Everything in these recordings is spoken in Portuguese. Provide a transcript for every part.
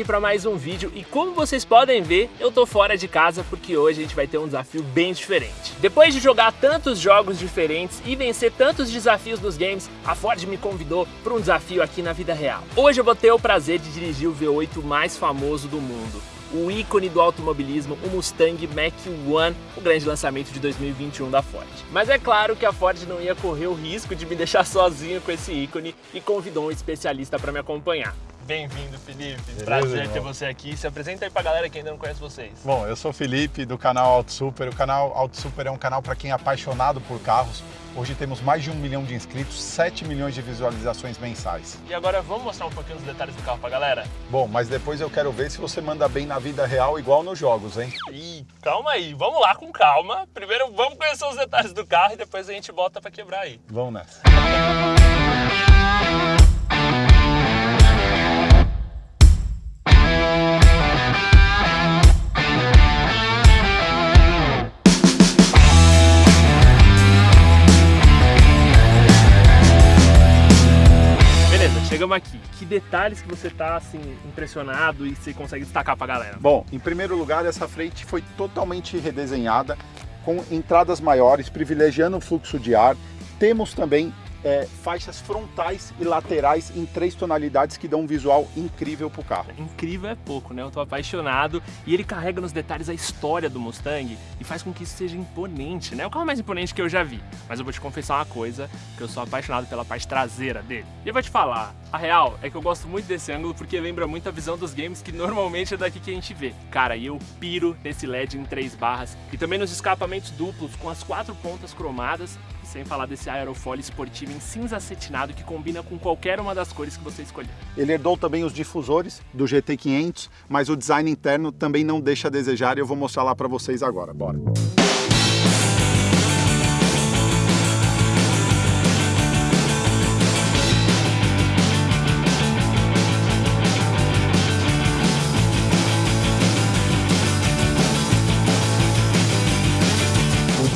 aqui para mais um vídeo e como vocês podem ver, eu tô fora de casa porque hoje a gente vai ter um desafio bem diferente. Depois de jogar tantos jogos diferentes e vencer tantos desafios dos games, a Ford me convidou para um desafio aqui na vida real. Hoje eu vou ter o prazer de dirigir o V8 mais famoso do mundo, o ícone do automobilismo, o Mustang Mach-1, o grande lançamento de 2021 da Ford. Mas é claro que a Ford não ia correr o risco de me deixar sozinho com esse ícone e convidou um especialista para me acompanhar. Bem-vindo, Felipe. Beleza, Prazer irmão. ter você aqui. Se apresenta aí pra galera que ainda não conhece vocês. Bom, eu sou o Felipe do canal Auto Super. O canal Auto Super é um canal para quem é apaixonado por carros. Hoje temos mais de um milhão de inscritos, 7 milhões de visualizações mensais. E agora vamos mostrar um pouquinho dos detalhes do carro pra galera? Bom, mas depois eu quero ver se você manda bem na vida real igual nos jogos, hein? Ih, calma aí. Vamos lá com calma. Primeiro vamos conhecer os detalhes do carro e depois a gente bota pra quebrar aí. Vamos nessa. Chegamos aqui. Que detalhes que você tá, assim, impressionado e você consegue destacar pra galera? Bom, em primeiro lugar, essa frente foi totalmente redesenhada com entradas maiores, privilegiando o fluxo de ar. Temos também é, faixas frontais e laterais em três tonalidades que dão um visual incrível para o carro. Incrível é pouco, né? Eu tô apaixonado e ele carrega nos detalhes a história do Mustang e faz com que isso seja imponente, né? É o carro mais imponente que eu já vi. Mas eu vou te confessar uma coisa, que eu sou apaixonado pela parte traseira dele. E eu vou te falar, a real é que eu gosto muito desse ângulo porque lembra muito a visão dos games que normalmente é daqui que a gente vê. Cara, e eu piro nesse LED em três barras e também nos escapamentos duplos com as quatro pontas cromadas sem falar desse aerofólio esportivo em cinza acetinado que combina com qualquer uma das cores que você escolher. Ele herdou também os difusores do GT500, mas o design interno também não deixa a desejar e eu vou mostrar lá para vocês agora. Bora!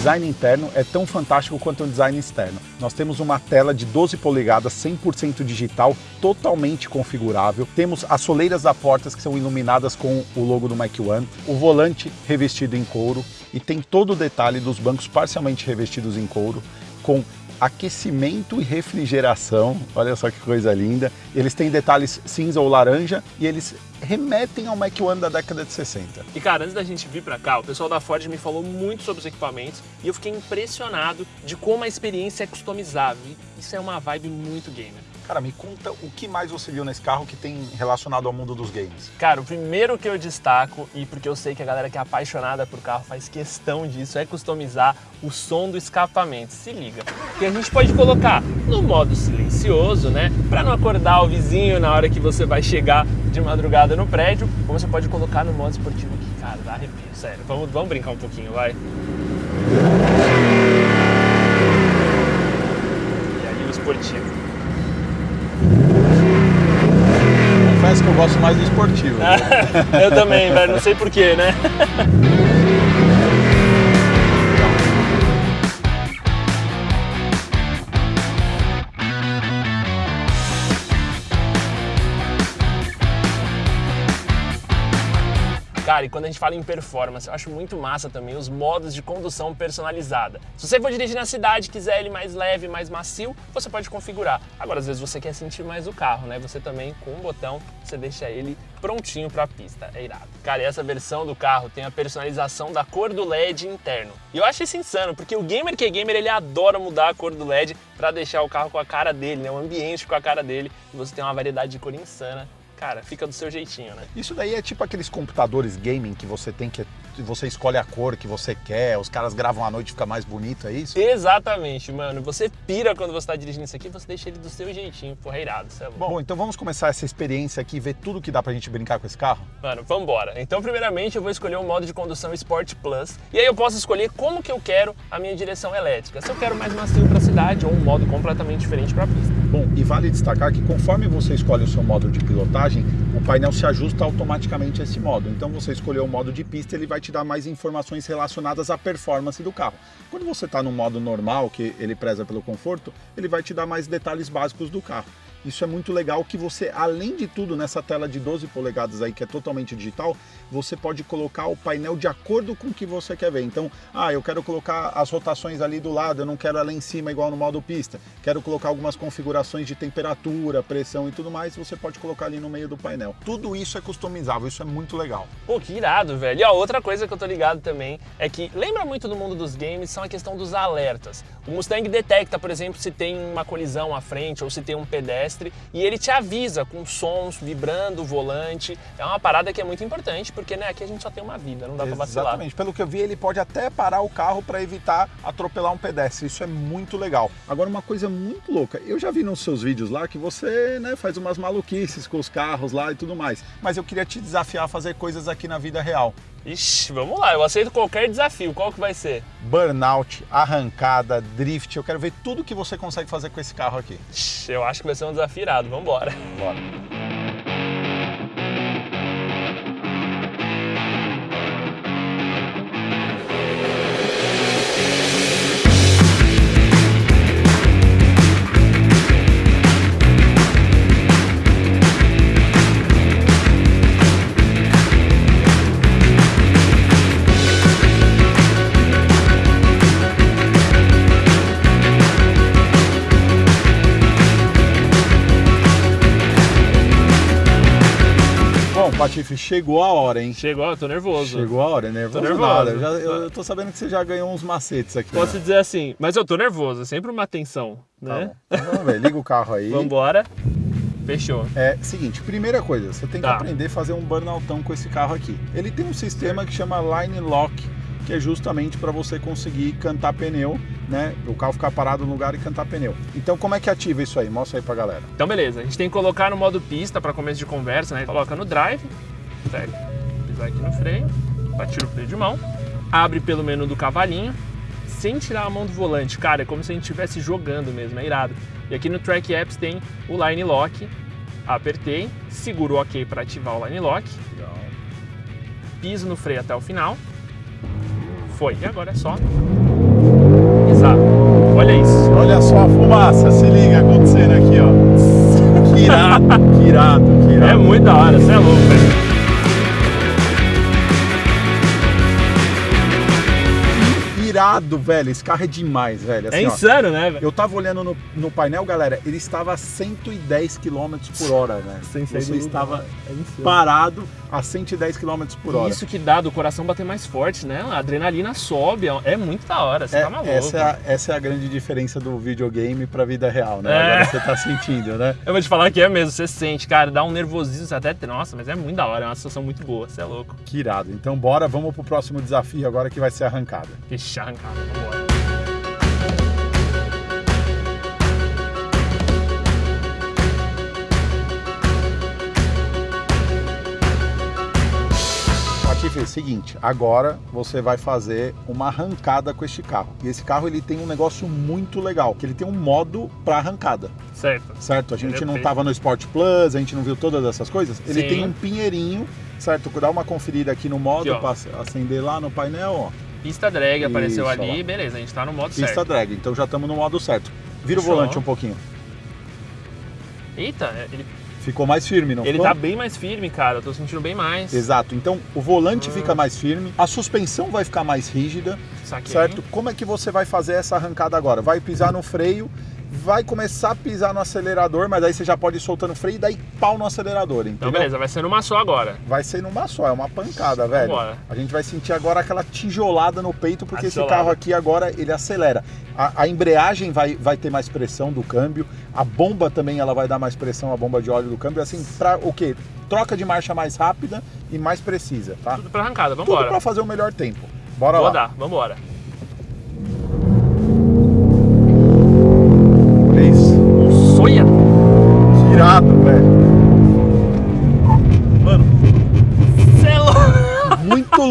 Design interno é tão fantástico quanto o design externo. Nós temos uma tela de 12 polegadas, 100% digital, totalmente configurável. Temos as soleiras da portas que são iluminadas com o logo do Mach 1, o volante revestido em couro e tem todo o detalhe dos bancos parcialmente revestidos em couro, com aquecimento e refrigeração. Olha só que coisa linda. Eles têm detalhes cinza ou laranja e eles remetem ao Mach 1 da década de 60. E cara, antes da gente vir pra cá, o pessoal da Ford me falou muito sobre os equipamentos e eu fiquei impressionado de como a experiência é customizável. Isso é uma vibe muito gamer. Cara, me conta o que mais você viu nesse carro que tem relacionado ao mundo dos games. Cara, o primeiro que eu destaco, e porque eu sei que a galera que é apaixonada por carro faz questão disso, é customizar o som do escapamento. Se liga. Que a gente pode colocar no modo silencioso, né? Pra não acordar o vizinho na hora que você vai chegar de madrugada no prédio. Ou você pode colocar no modo esportivo que, cara, dá arrepio, sério. Vamos, vamos brincar um pouquinho, vai. E aí o esportivo. Confesso que eu gosto mais do esportivo. eu também, velho. Não sei porquê, né? Cara, e quando a gente fala em performance, eu acho muito massa também os modos de condução personalizada. Se você for dirigir na cidade quiser ele mais leve, mais macio, você pode configurar. Agora, às vezes você quer sentir mais o carro, né? Você também, com um botão, você deixa ele prontinho para a pista. É irado. Cara, e essa versão do carro tem a personalização da cor do LED interno. E eu acho isso insano, porque o gamer que é gamer, ele adora mudar a cor do LED para deixar o carro com a cara dele, né? O ambiente com a cara dele. E você tem uma variedade de cor insana. Cara, fica do seu jeitinho, né? Isso daí é tipo aqueles computadores gaming que você tem que você escolhe a cor que você quer, os caras gravam à noite e fica mais bonito, é isso? Exatamente, mano. Você pira quando você tá dirigindo isso aqui, você deixa ele do seu jeitinho, porra, irado, é bom. Bom, então vamos começar essa experiência aqui, ver tudo que dá pra gente brincar com esse carro? Mano, vambora. Então, primeiramente, eu vou escolher o modo de condução Sport Plus. E aí eu posso escolher como que eu quero a minha direção elétrica. Se eu quero mais macio pra cidade ou um modo completamente diferente pra pista. Bom, e vale destacar que conforme você escolhe o seu modo de pilotagem, o painel se ajusta automaticamente a esse modo. Então você escolheu o modo de pista, ele vai te dar mais informações relacionadas à performance do carro. Quando você está no modo normal, que ele preza pelo conforto, ele vai te dar mais detalhes básicos do carro. Isso é muito legal que você, além de tudo, nessa tela de 12 polegadas aí, que é totalmente digital, você pode colocar o painel de acordo com o que você quer ver. Então, ah, eu quero colocar as rotações ali do lado, eu não quero ela em cima igual no modo pista. Quero colocar algumas configurações de temperatura, pressão e tudo mais, você pode colocar ali no meio do painel. Tudo isso é customizável, isso é muito legal. Pô, que irado, velho. E ó, outra coisa que eu tô ligado também é que lembra muito do mundo dos games são a questão dos alertas. O Mustang detecta, por exemplo, se tem uma colisão à frente ou se tem um pedestre e ele te avisa com sons vibrando o volante. É uma parada que é muito importante porque né, aqui a gente só tem uma vida, não dá pra vacilar. Exatamente. Pelo que eu vi, ele pode até parar o carro para evitar atropelar um pedestre. Isso é muito legal. Agora, uma coisa muito louca. Eu já vi nos seus vídeos lá que você né, faz umas maluquices com os carros lá e tudo mais. Mas eu queria te desafiar a fazer coisas aqui na vida real. Ixi, vamos lá, eu aceito qualquer desafio. Qual que vai ser? Burnout, arrancada, drift. Eu quero ver tudo que você consegue fazer com esse carro aqui. Ixi, eu acho que vai ser um desafio irado. Vamos embora. Bora. Patife, chegou a hora, hein? Chegou, eu tô nervoso. Chegou a hora, nervoso, Tô nervoso. nada. Eu, já, eu tô sabendo que você já ganhou uns macetes aqui. Posso né? dizer assim, mas eu tô nervoso, é sempre uma tensão, Tá né? bom. Então, ver, liga o carro aí. Vambora. Fechou. É, seguinte, primeira coisa, você tem que Tá. aprender a fazer um burnoutão com esse carro aqui. Ele tem um sistema que chama Line Lock, que é justamente para você conseguir cantar pneu, né? O carro ficar parado no lugar e cantar pneu. Então, como é que ativa isso aí? Mostra aí pra galera. Então beleza, a gente tem que colocar no modo pista para começo de conversa, né? Coloca no drive, segue, pisar aqui no freio, tira o freio de mão, abre pelo menu do cavalinho, sem tirar a mão do volante. Cara, é como se a gente estivesse jogando mesmo, é irado. E aqui no Track Apps tem o Line Lock, apertei, seguro o OK para ativar o Line Lock, piso no freio até o final, foi. E agora é só pisar. Olha isso. Olha só a fumaça, se liga acontecendo aqui, ó. Que irado, que irado, que irado. É muito da hora, você é louco, velho. Irado, velho. Esse carro é demais, velho. É Assim, ó, insano, né, velho? Eu tava olhando no, no painel, galera, ele estava a 110 km por hora, velho. Sem sair Você estava. É parado a 110 km por hora. Isso que dá do coração bater mais forte, né? A adrenalina sobe, é muito da hora, você É, tá maluco. essa, é a, essa é a grande diferença do videogame pra vida real, né? É. Agora você tá sentindo, né? Eu vou te falar que é mesmo, você sente, cara, dá um nervosismo, você até, nossa, mas é muito da hora, é uma sensação muito boa, você é louco. Que irado. Então bora, vamos pro próximo desafio agora que vai ser arrancada. Vixe, vambora. Patife, é o seguinte, agora você vai fazer uma arrancada com este carro. E esse carro ele tem um negócio muito legal, que ele tem um modo para arrancada, Certo. certo? A gente Ele é não tava no Sport Plus, a gente não viu todas essas coisas. Ele Sim. tem um pinheirinho, certo? Dá uma conferida aqui no modo para acender lá no painel, ó. Pista drag apareceu Isso, ali, ó. beleza, a gente tá no modo Pista certo. drag, então já estamos no modo certo. Vira Fechou. o volante um pouquinho. Eita, é, ele, Ficou mais firme, não ele ficou? tá bem mais firme, cara, eu tô sentindo bem mais. Exato. Então o volante Ah. fica mais firme, a suspensão vai ficar mais rígida, Saquei. certo? Como é que você vai fazer essa arrancada agora? Vai pisar no freio, vai começar a pisar no acelerador, mas aí você já pode ir soltando o freio e daí pau no acelerador, entendeu? Então beleza, vai ser numa só agora. Vai ser numa só, é uma pancada, velho. Vambora. A gente vai sentir agora aquela tijolada no peito, porque esse carro aqui agora ele acelera. A, a embreagem vai, vai ter mais pressão do câmbio, a bomba também ela vai dar mais pressão, a bomba de óleo do câmbio, assim, pra o quê? Troca de marcha mais rápida e mais precisa, tá? Tudo pra arrancada, Tudo vambora. pra fazer o melhor tempo. Bora Vou lá. dar, vambora. Olha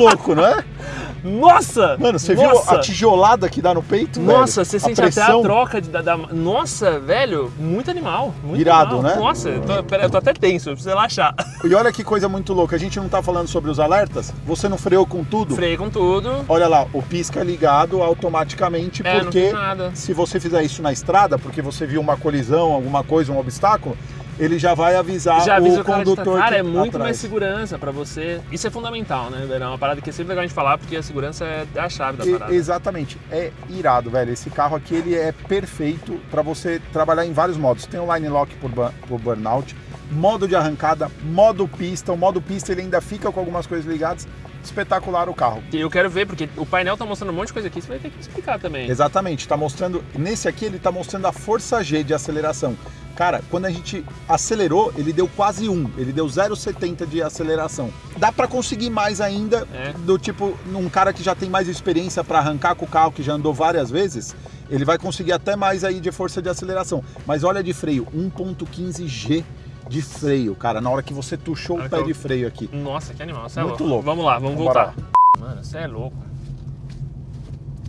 louco. Não é? Nossa! Mano, você Nossa! viu a tijolada que dá no peito? Nossa, velho? você sente pressão. até a troca de, da, da- Nossa, velho, muito animal. Muito Irado, animal. né? Nossa, eu tô, pera, eu tô até tenso, eu preciso relaxar. E olha que coisa muito louca, a gente não tá falando sobre os alertas? Você não freou com tudo? Freio com tudo. Olha lá, o pisca é ligado automaticamente, É, porque se você fizer isso na estrada, porque você viu uma colisão, alguma coisa, um obstáculo, ele já vai avisar Já avisa o o cara condutor Cara, é muito atrás. mais segurança pra você. Isso é fundamental, né, velho? É uma parada que é sempre legal a gente falar, porque a segurança é a chave da E- parada. exatamente, é irado, velho. Esse carro aqui ele é perfeito para você trabalhar em vários modos. Tem o line lock por, por burnout, modo de arrancada, modo pista. O modo pista ele ainda fica com algumas coisas ligadas. Espetacular o carro. E eu quero ver, porque o painel tá mostrando um monte de coisa aqui, você vai ter que explicar também. Exatamente, tá mostrando. Nesse aqui ele tá mostrando a força G de aceleração. Cara, quando a gente acelerou, ele deu quase 1, ele deu 0,70 de aceleração. Dá para conseguir mais ainda, É. do tipo, num cara que já tem mais experiência para arrancar com o carro, que já andou várias vezes, ele vai conseguir até mais aí de força de aceleração. Mas olha de freio, 1.15 G de freio, cara, na hora que você tuchou o pé eu- de freio aqui. Nossa, que animal, você é Muito louco. louco. Vamos lá, vamos Vambora voltar. Mano, você é louco.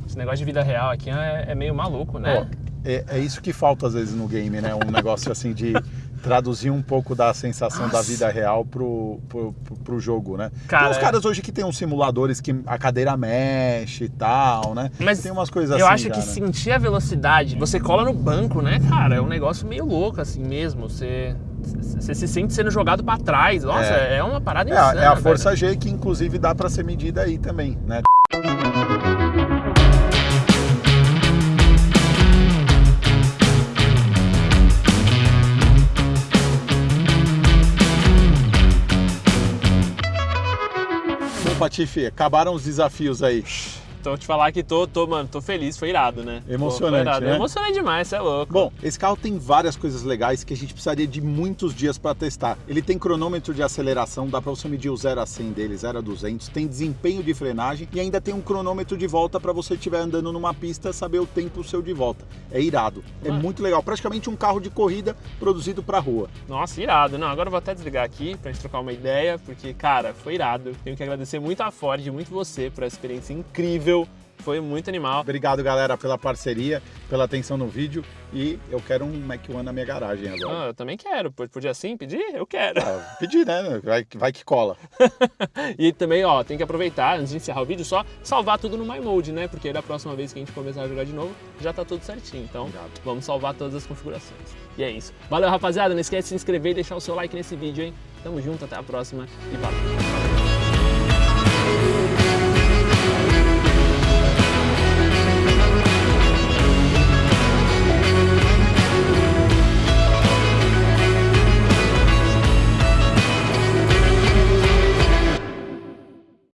Esse negócio de vida real aqui é, é meio maluco, né? É, é isso que falta às vezes no game, né? Um negócio assim de traduzir um pouco da sensação da Nossa. vida real pro, pro, pro, pro jogo, né? Cara, tem uns é. caras hoje que tem uns simuladores que a cadeira mexe e tal, né? Mas tem umas coisas eu assim. acho que cara. sentir a velocidade, você cola no banco, né, cara? É um negócio meio louco assim mesmo. Você, você se sente sendo jogado pra trás. Nossa, é, uma parada É, insana. é a velho. força G que inclusive dá pra ser medida aí também, né? Bom, Patife, acabaram os desafios aí. Então te falar que tô, tô, mano, tô feliz, foi irado, né? Emocionante, Pô, foi irado. né? Emocionei demais, você é louco. Bom, esse carro tem várias coisas legais que a gente precisaria de muitos dias para testar. Ele tem cronômetro de aceleração, dá para você medir o 0 a 100 dele, 0 a 200, tem desempenho de frenagem e ainda tem um cronômetro de volta para você estiver andando numa pista saber o tempo seu de volta. É irado, é Mano. muito legal, praticamente um carro de corrida produzido para rua. Nossa, irado. Não, agora eu vou até desligar aqui pra gente trocar uma ideia, porque, cara, foi irado. Tenho que agradecer muito a Ford e muito você por essa experiência incrível. Foi muito animal. Obrigado, galera, pela parceria, pela atenção no vídeo e eu quero um Mac One na minha garagem agora. Ah, eu também quero. Podia assim pedir? Eu quero. Ah, pedir, né? Vai, vai que cola. E também, ó, tem que aproveitar, antes de encerrar o vídeo, só salvar tudo no My Mode, né? Porque da próxima vez que a gente começar a jogar de novo, já tá tudo certinho. Então, Obrigado. vamos salvar todas as configurações. E é isso. Valeu, rapaziada. Não esquece de se inscrever e deixar o seu like nesse vídeo, hein? Tamo junto, até a próxima e valeu.